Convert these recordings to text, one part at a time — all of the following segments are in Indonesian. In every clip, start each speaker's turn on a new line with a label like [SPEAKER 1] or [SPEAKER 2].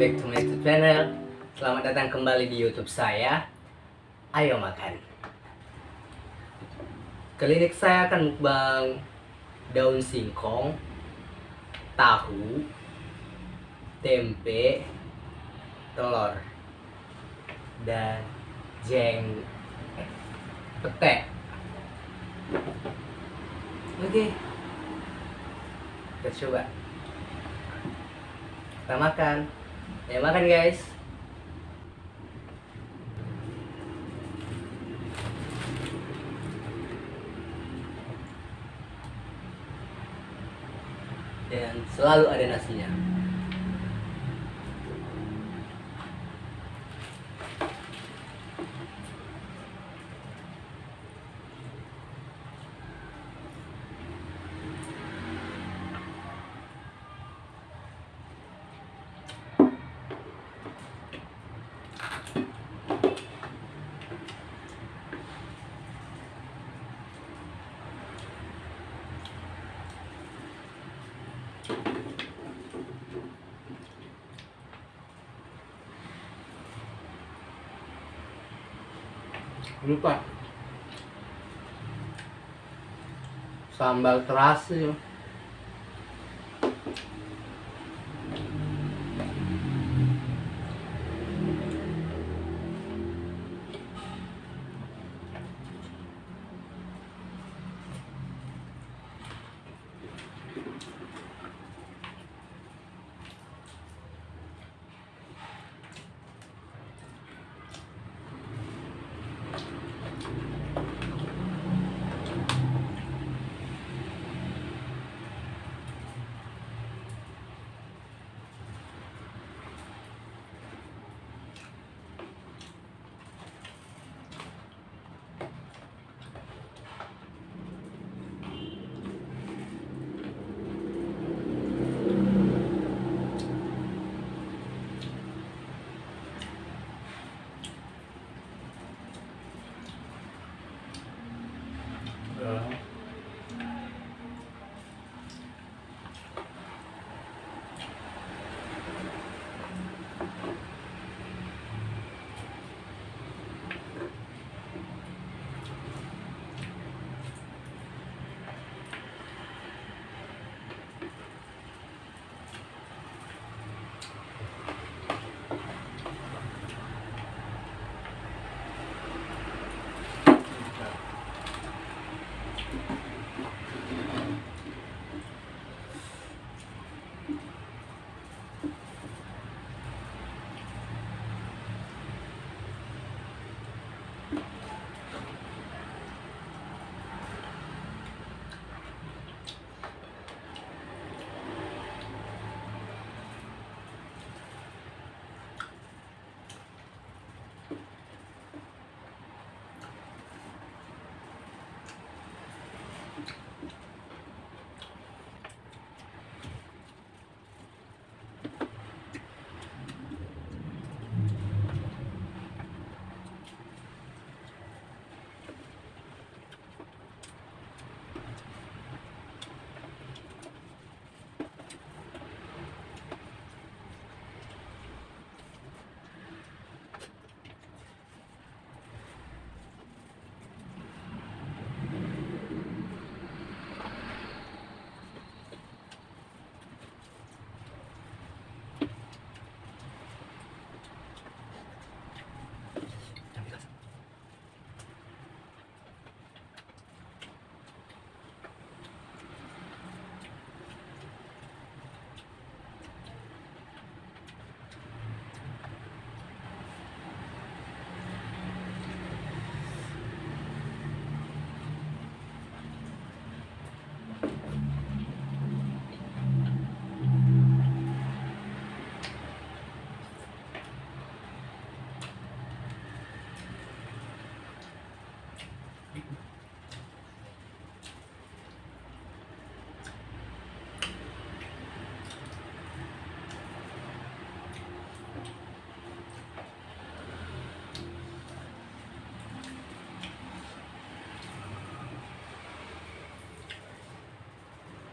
[SPEAKER 1] back to my channel. Selamat datang kembali di YouTube saya. Ayo makan. Kali saya akan mukbang Daun singkong Tahu Tempe Telur Dan Jeng Pete Oke. Kita coba. Kita makan ya makan guys. Dan selalu ada nasinya lupa. Sambal terasi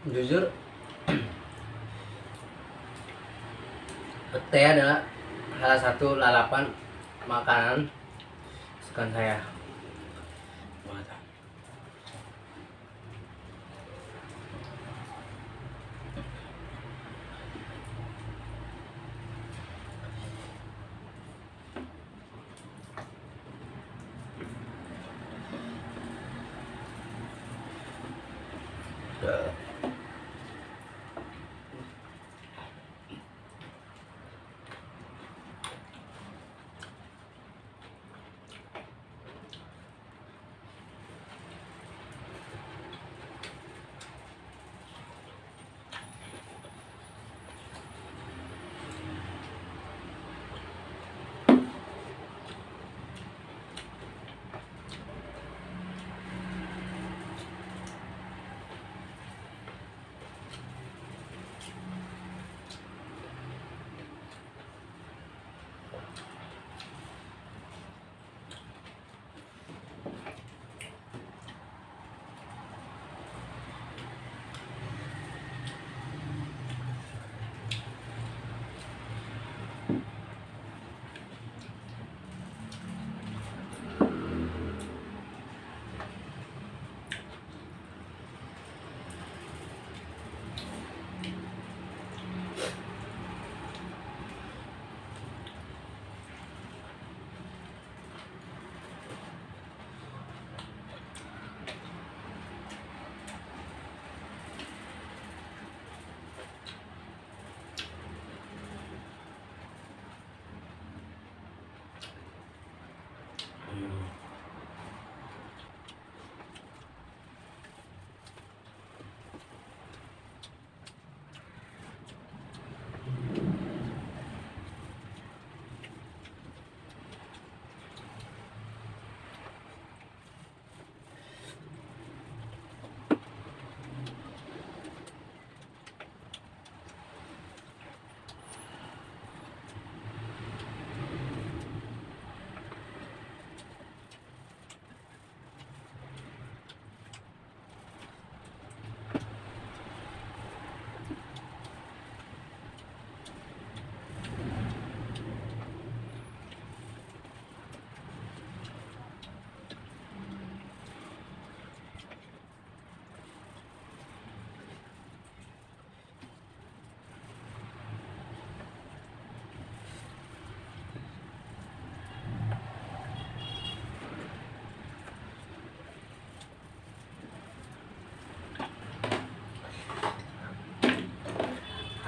[SPEAKER 1] jujur pete adalah salah satu lalapan makanan kesukaan saya Mantap.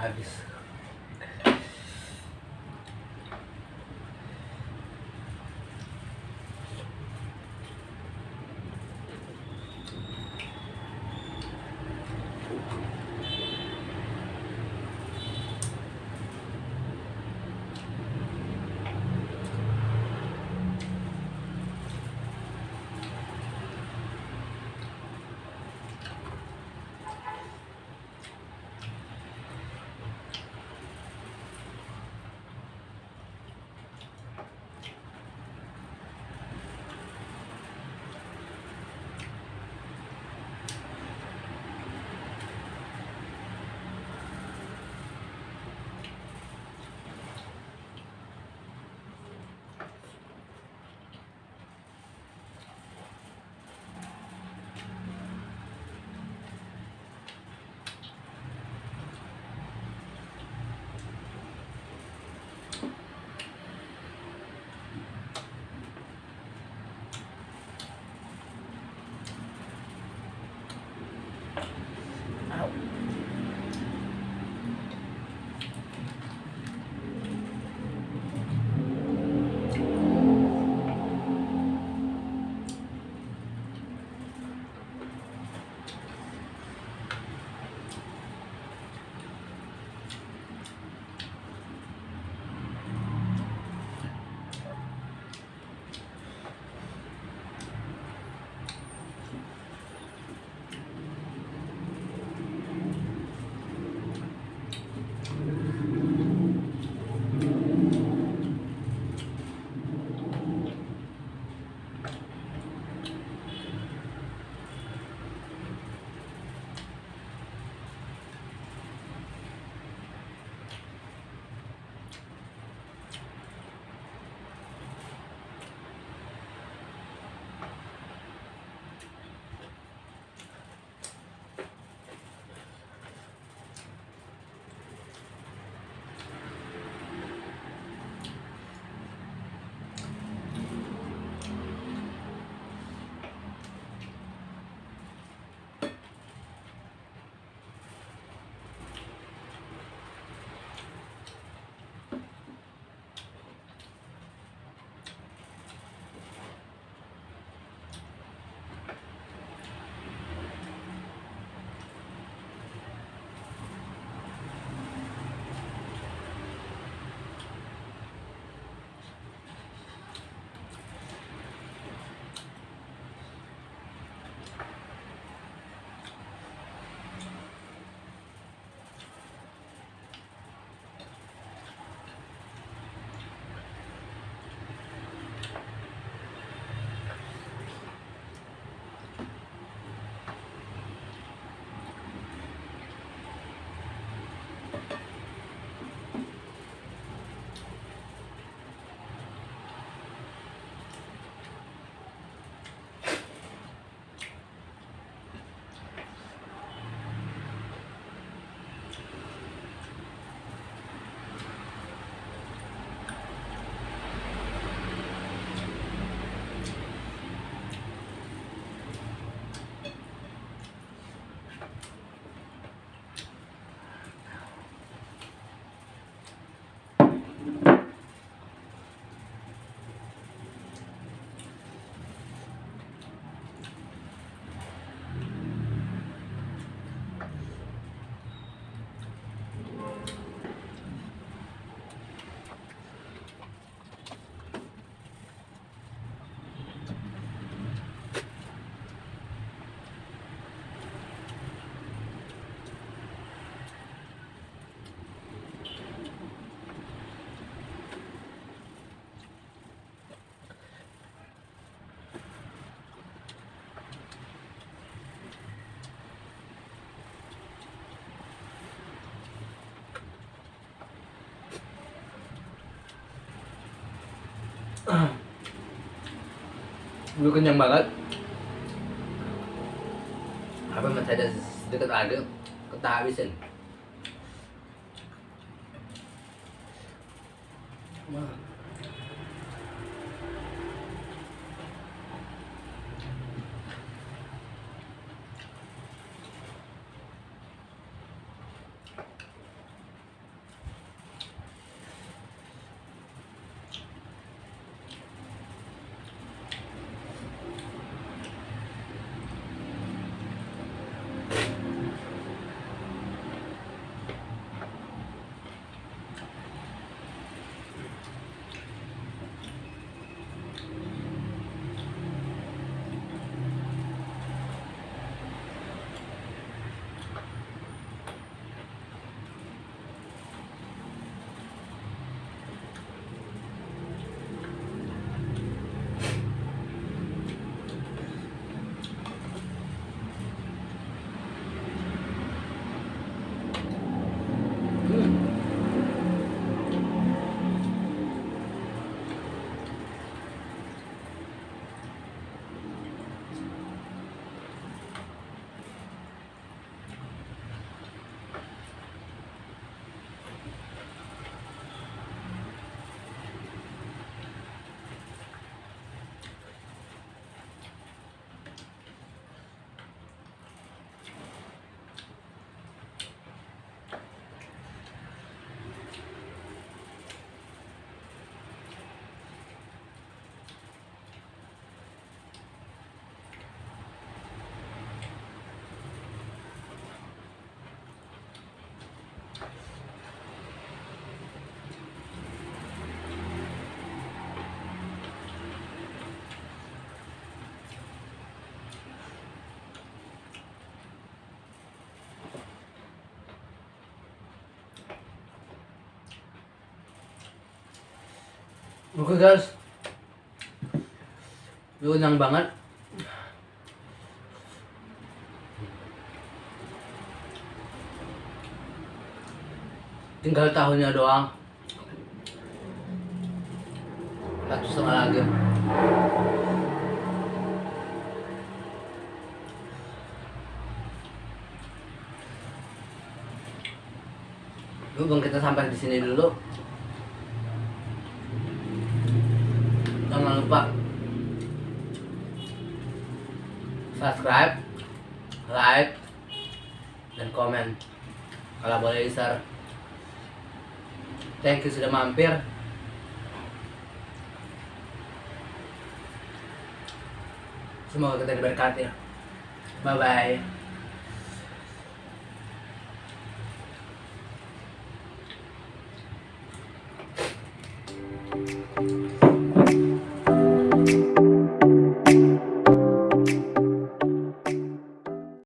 [SPEAKER 1] サービス Gue kenyang banget. Apa masih ada sedikit lagi? Kita habisin. Wah. Hmm. Oke guys. Lu kenyang banget. Tinggal tahunnya doang. Satu setengah lagi. Dulu kita sampai di sini dulu lupa subscribe like dan komen. Kalau boleh share thank you sudah mampir. Semoga kita diberkati. Bye bye